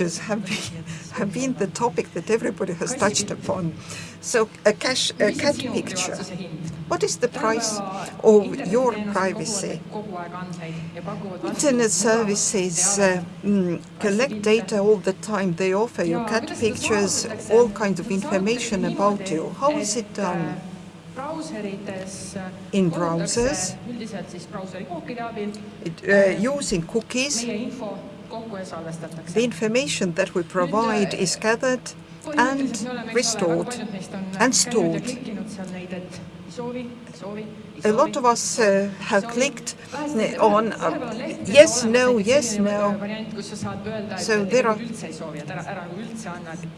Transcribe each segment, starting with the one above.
Have been, have been the topic that everybody has touched upon. So a, cash, a cat picture, what is the price of your privacy? Internet services uh, mm, collect data all the time. They offer you cat pictures, all kinds of information about you. How is it done? in browsers it, uh, using cookies. The information that we provide is gathered and restored and stored. A lot of us uh, have clicked on uh, yes, no, yes, no. So there are,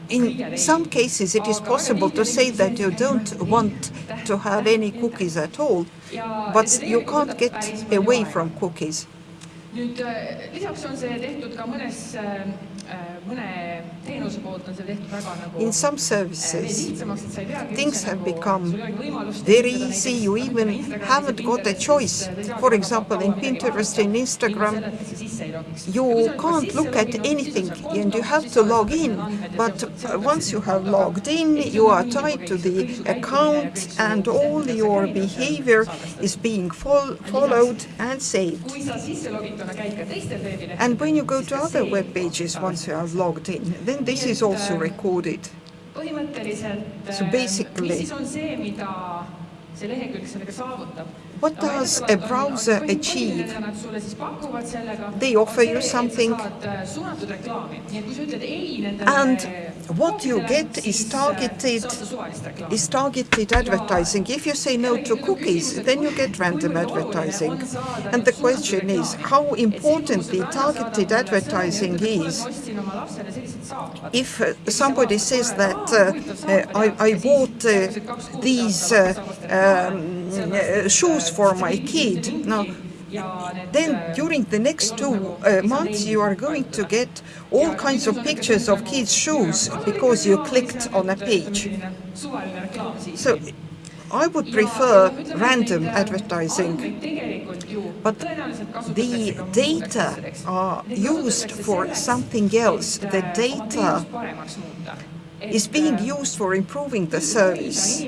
in some cases it is possible to say that you don't want to have any cookies at all, but you can't get away from cookies. Nüüd lisaks on see tehtud ka mõnes in some services, things have become very easy. You even haven't got a choice. For example, in Pinterest and Instagram, you can't look at anything and you have to log in. But once you have logged in, you are tied to the account and all your behavior is being fol followed and saved. And when you go to other web pages once you have logged in, then this is also recorded. So basically, what does a browser achieve? They offer you something and what you get is targeted is targeted advertising. If you say no to cookies, then you get random advertising. And the question is how important the targeted advertising is. If uh, somebody says that uh, uh, I, I, bought uh, these um, uh, shoes for my kid, now then during the next two uh, months you are going to get all kinds of pictures of kids' shoes because you clicked on a page. So I would prefer random advertising, but the data are used for something else. The data is being used for improving the service.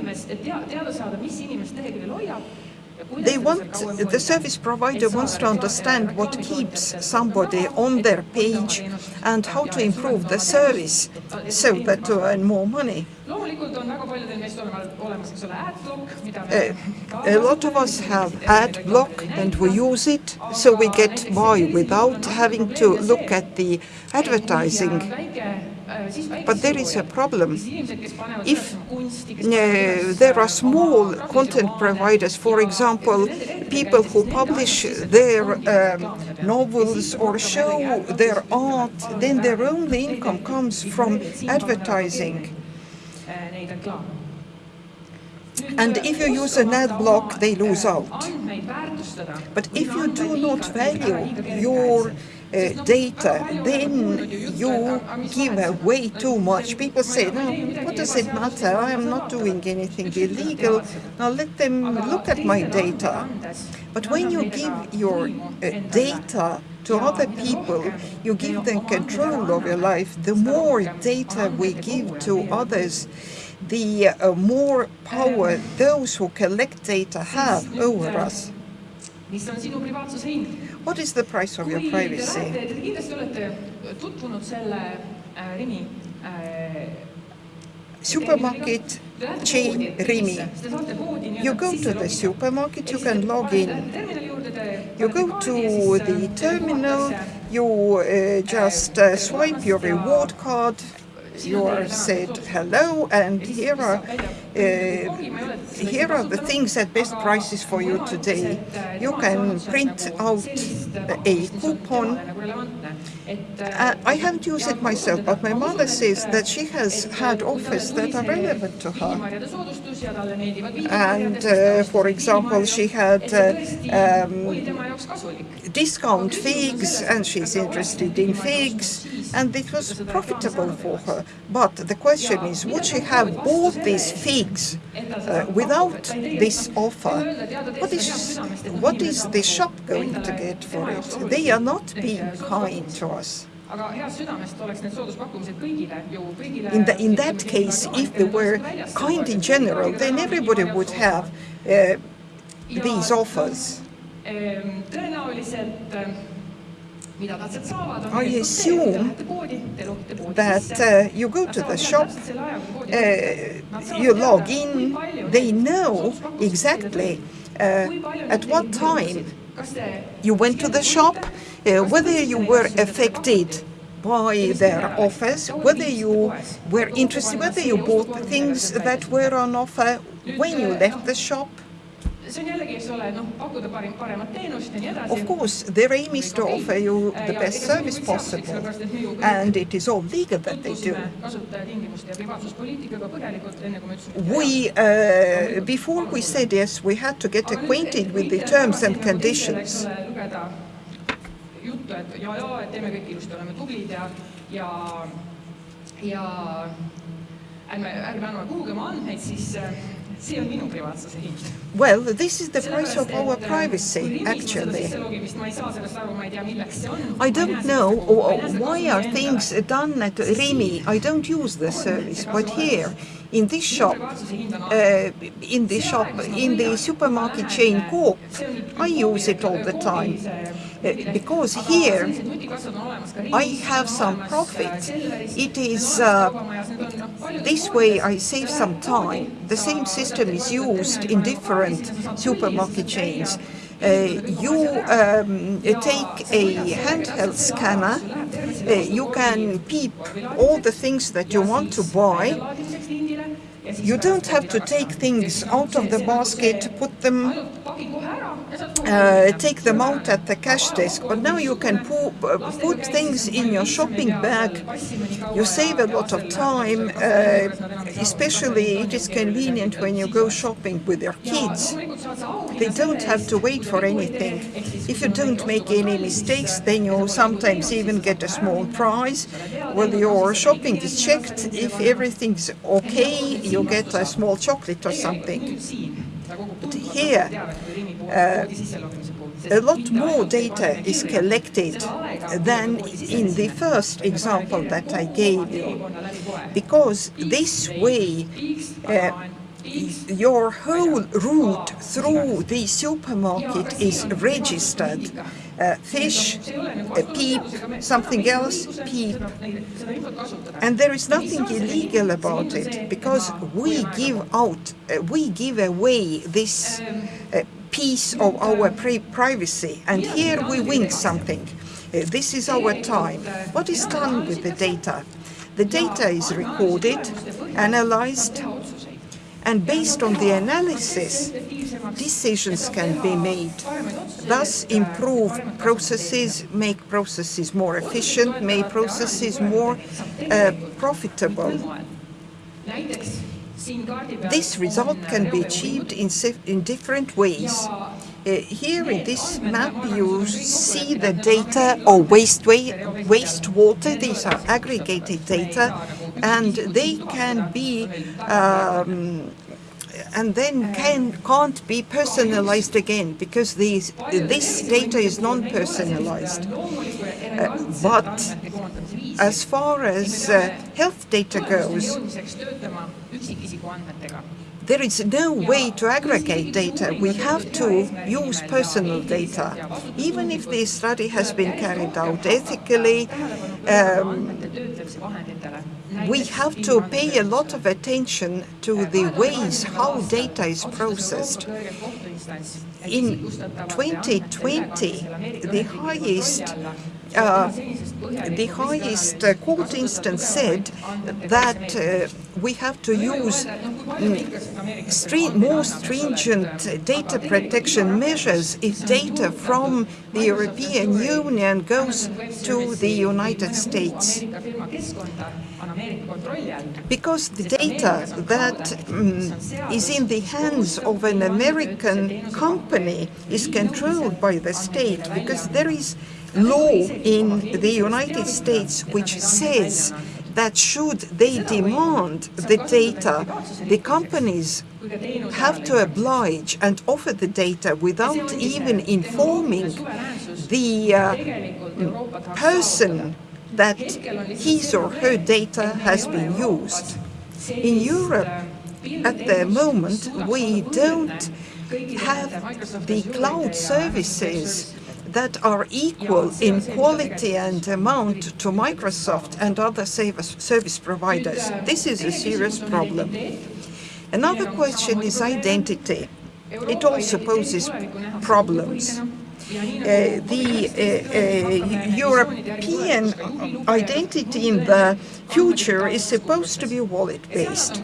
They want, the service provider wants to understand what keeps somebody on their page and how to improve the service so that to earn more money. Uh, a lot of us have ad block and we use it so we get by without having to look at the advertising. but there is a problem. If uh, there are small content providers, for example, people who publish their um, novels or show their art, then their only income comes from advertising. And if you use an ad block, they lose out. But if you do not value your uh, data, then you give away too much. People say, no, what does it matter? I am not doing anything illegal. Now let them look at my data. But when you give your uh, data to other people, you give them control of your life. The more data we give to others, the uh, more power those who collect data have over us. What is the price of your privacy? Supermarket chain Rimi. You go to the supermarket, you can log in. You go to the terminal, you uh, just uh, swipe your reward card, you said hello and here are uh, here are the things at best prices for you today. You can print out a coupon. Uh, I haven't used it myself, but my mother says that she has had offers that are relevant to her. And uh, for example, she had uh, um, discount figs and she's interested in figs and it was profitable for her. But the question is, would she have bought these figs uh, without this offer? What is, what is the shop going to get for it? They are not being kind to us. In, the, in that case, if they were kind in general, then everybody would have uh, these offers. I assume that uh, you go to the shop, uh, you log in, they know exactly uh, at what time you went to the shop, uh, whether you were affected by their offers, whether you were interested, whether you bought the things that were on offer when you left the shop. Of course, their aim is to offer you the best service possible, and it is all legal that they do. We, uh, before we said yes, we had to get acquainted with the terms and conditions. ja, ärme, ärme anname kuhugi andmeid, siis Well, this is the price of our privacy, actually. I don't know why are things done at Rimi. I don't use the service, but here, in this shop, uh, in the shop, in the supermarket chain Coop, I use it all the time. Uh, because here I have some profit. It is uh, this way I save some time. The same system is used in different supermarket chains. Uh, you um, take a handheld scanner, uh, you can peep all the things that you want to buy. You don't have to take things out of the basket, to put them uh, take them out at the cash desk, but now you can uh, put things in your shopping bag. You save a lot of time, uh, especially it is convenient when you go shopping with your kids. They don't have to wait for anything. If you don't make any mistakes, then you sometimes even get a small prize. Well, your shopping is checked. If everything's okay, you get a small chocolate or something. But here, uh, a lot more data is collected than in the first example that I gave you, because this way uh, your whole route through the supermarket is registered. Uh, fish, a peep, something else, peep. And there is nothing illegal about it because we give out, uh, we give away this uh, piece of our privacy and here we win something. Uh, this is our time. What is done with the data? The data is recorded, analyzed, and based on the analysis, decisions can be made. Thus improve processes, make processes more efficient, make processes more uh, profitable. This result can be achieved in, in different ways. Uh, here in this map you see the data or waste wastewater. These are aggregated data and they can be um, and then can, can't be personalized again because these, this data is non-personalized. Uh, but as far as uh, health data goes, there is no way to aggregate data. We have to use personal data. Even if the study has been carried out ethically, um, we have to pay a lot of attention to the ways how data is processed. In 2020, the highest the highest uh, court instance said that uh, we have to use mm, more stringent data protection measures if data from the European Union goes to the United States. Because the data that um, is in the hands of an American company is controlled by the state, because there is law in the United States which says that should they demand the data, the companies have to oblige and offer the data without even informing the uh, person that his or her data has been used. In Europe, at the moment, we don't have the cloud services that are equal in quality and amount to Microsoft and other service providers. This is a serious problem. Another question is identity. It also poses problems. Uh, the uh, uh, European identity in the future is supposed to be wallet-based.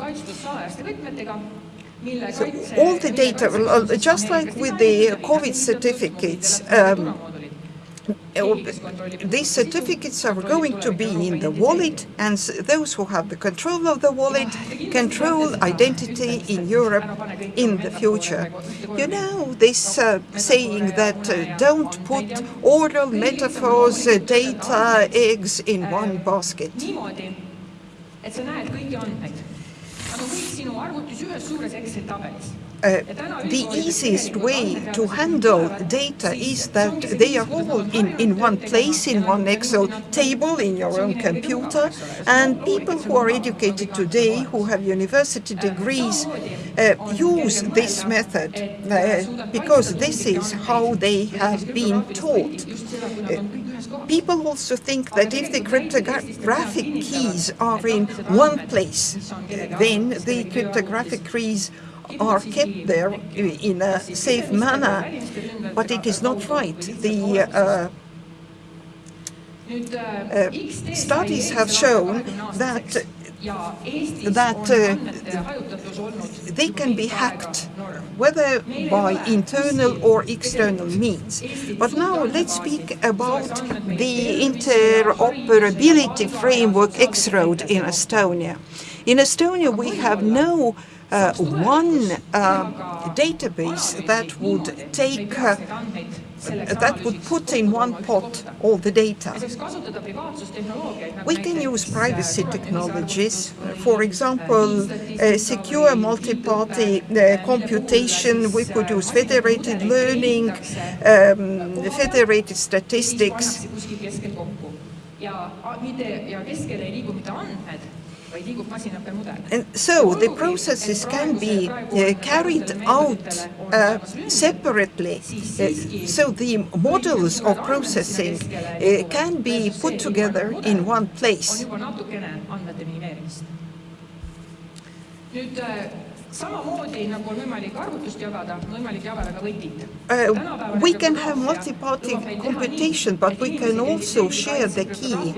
So all the data, just like with the COVID certificates, um, these certificates are going to be in the wallet and those who have the control of the wallet control identity in Europe in the future. You know this uh, saying that uh, don't put oral metaphors, uh, data, eggs in one basket. Uh, the easiest way to handle data is that they are all in, in one place, in one Excel table, in your own computer, and people who are educated today, who have university degrees, uh, use this method uh, because this is how they have been taught. People also think that if the cryptographic keys are in one place, then the cryptographic keys are kept there in a safe manner, but it is not right. The uh, uh, studies have shown that that uh, they can be hacked, whether by internal or external means. But now let's speak about the interoperability framework X-Road in Estonia. In Estonia, we have no uh, one uh, database that would take uh, that would put in one pot all the data. We can use privacy technologies, for example, uh, secure multi-party uh, computation, we could use federated learning, um, federated statistics. And so the processes can be uh, carried out uh, separately. Uh, so the models of processing uh, can be put together in one place. Uh, we can have multi-party computation, but we can also share the key.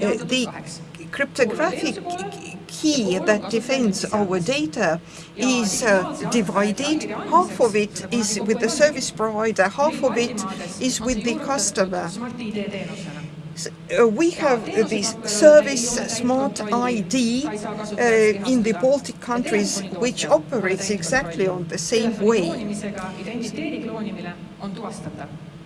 Uh, the cryptographic key that defends our data is uh, divided. Half of it is with the service provider, half of it is with the customer. Uh, we have uh, this service Smart ID uh, in the Baltic countries, which operates exactly on the same way.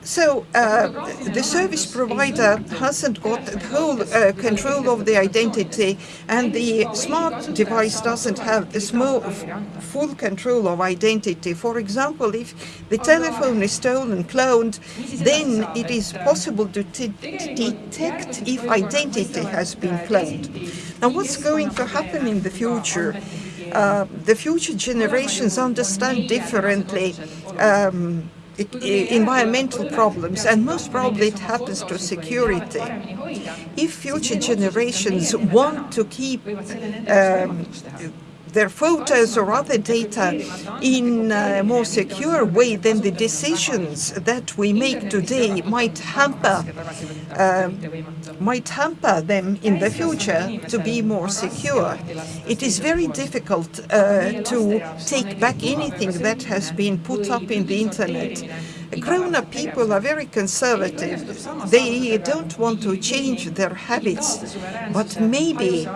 So uh, the service provider hasn't got whole uh, control of the identity and the smart device doesn't have the small, full control of identity. For example, if the telephone is stolen, cloned, then it is possible to detect if identity has been cloned. Now what's going to happen in the future? Uh, the future generations understand differently um, environmental problems, and most probably it happens to security. If future generations want to keep um, their photos or other data in a more secure way, then the decisions that we make today might hamper, uh, might hamper them in the future to be more secure. It is very difficult uh, to take back anything that has been put up in the internet grown-up people are very conservative. They don't want to change their habits, but maybe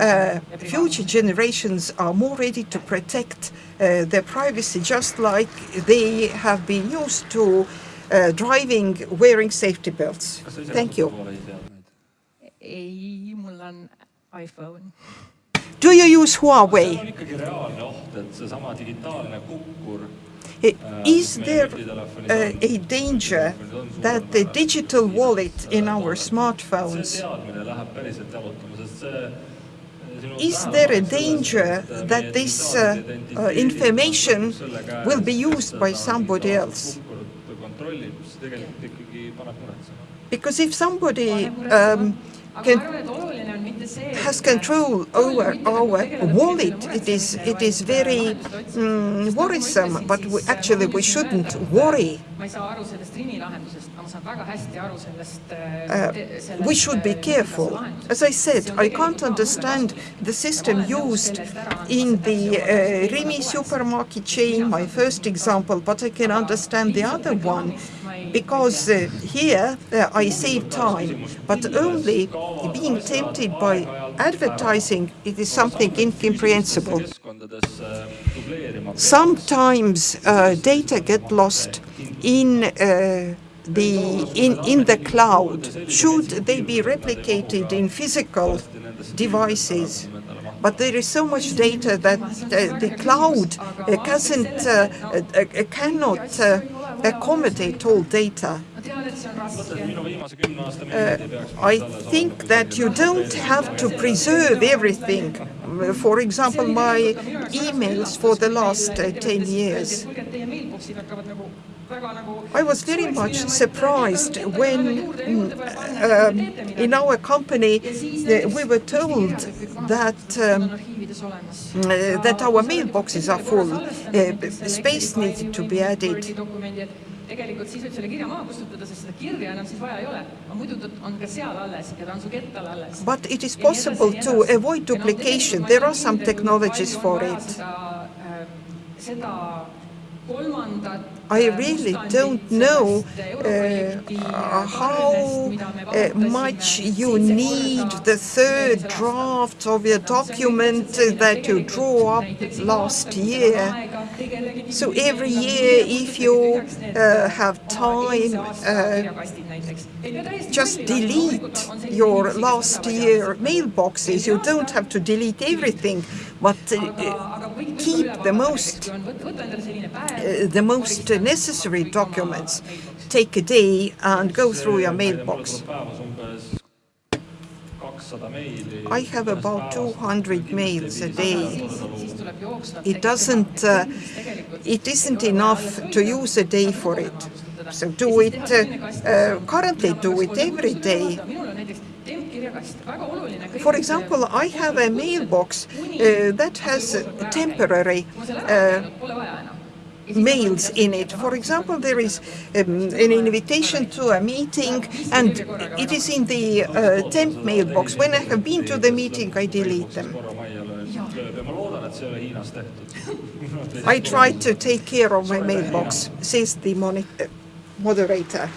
uh, future generations are more ready to protect uh, their privacy, just like they have been used to uh, driving wearing safety belts. kas sa ise Thank you. kasutad Huawei seadmeid? ei, mul on iPhone. Do you use Huawei? Eh, Is there uh, a danger that the digital wallet in our smartphones Is there a danger that this uh, uh, information will be used by somebody else? Because if somebody um, can has control over our wallet, it is it is very mm, worrisome. But we, actually, we shouldn't worry. Uh, we should be careful. As I said, I can't understand the system used in the uh, Rimi supermarket chain, my first example, but I can understand the other one because uh, here uh, I save time, but only being tempted by advertising, it is something incomprehensible. Sometimes uh, data get lost in uh, the in, in the cloud. Should they be replicated in physical devices? But there is so much data that uh, the cloud uh, uh, uh, uh, cannot accommodate all data. peaks I think that you don't have to preserve everything. For example, my emails for the last uh, 10 years. I was very much surprised when um, in our company uh, we were told that um, uh, that our mailboxes are full. Uh, space needed to be added. tegelikult siis võib selle kirja maha kustutada, sest seda kirja enam siis vaja ei ole. aga muidu ta on ka seal alles ja ta on su kettal alles. But it is possible to avoid duplication. There are some technologies for it. seda kolmandat I really don't know uh, how uh, much you need the third draft of your document that you drew up last year. So every year, if you uh, have time, uh, just delete your last year mailboxes. You don't have to delete everything, but uh, keep the most uh, the most necessary documents. Take a day and go through your mailbox. I have about 200 mails a day. It doesn't, uh, it isn't enough to use a day for it. So do it, uh, uh, currently do it every day. For example, I have a mailbox uh, that has temporary mails in it. For example, there is um, an invitation to a meeting and it is in the uh, temp mailbox. When I have been to the meeting, I delete them. I try to take care of my mailbox, says the uh, moderator.